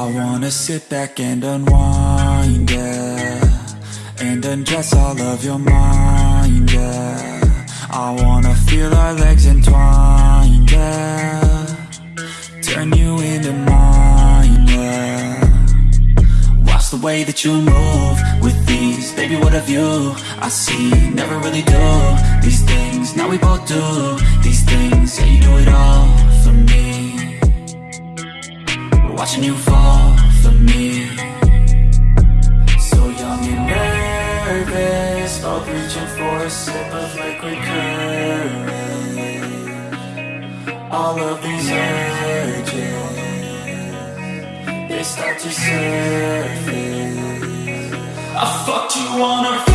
wanna sit back and unwind, yeah. And undress all of your mind, yeah. I wanna feel our legs entwined, yeah. Turn you into mine, yeah. Watch the way that you move with these. Baby, what have you? I see, never really do These things, now we both do These things, yeah, you do it all Watching you fall for me. So young and nervous Both reaching for a sip of liquid courage. All of these urges They start to surface. I fucked you on our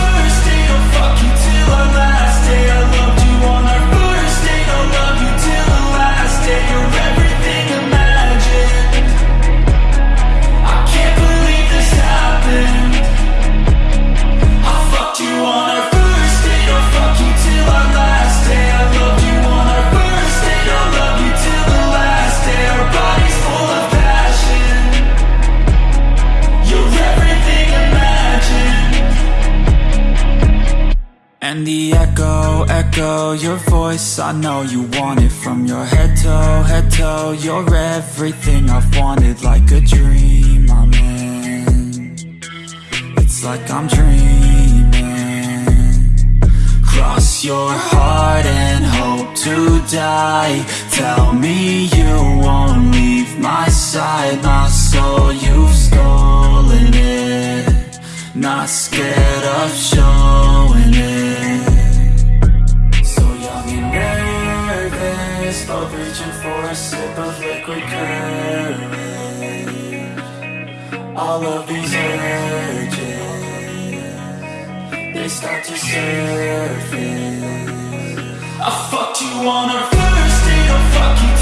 and the echo, echo, your voice I know you want it from your head toe, head toe You're everything. I've wanted like a dream I'm in It's like I'm dreaming. Cross your heart and hope to die. Tell me you won't leave my side. My soul, you've stolen it. Not scared of showing Both reaching for a sip of liquid courage. All of these urges They start to surface. I fucked you on our first date I'll fuck you